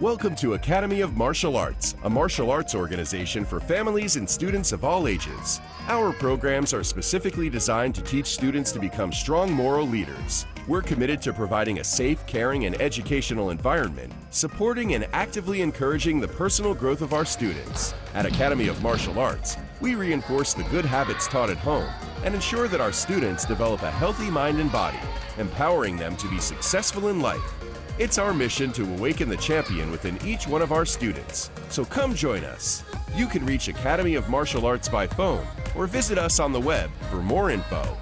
Welcome to Academy of Martial Arts, a martial arts organization for families and students of all ages. Our programs are specifically designed to teach students to become strong moral leaders. We're committed to providing a safe, caring, and educational environment, supporting and actively encouraging the personal growth of our students. At Academy of Martial Arts, we reinforce the good habits taught at home and ensure that our students develop a healthy mind and body, empowering them to be successful in life. It's our mission to awaken the champion within each one of our students. So come join us. You can reach Academy of Martial Arts by phone or visit us on the web for more info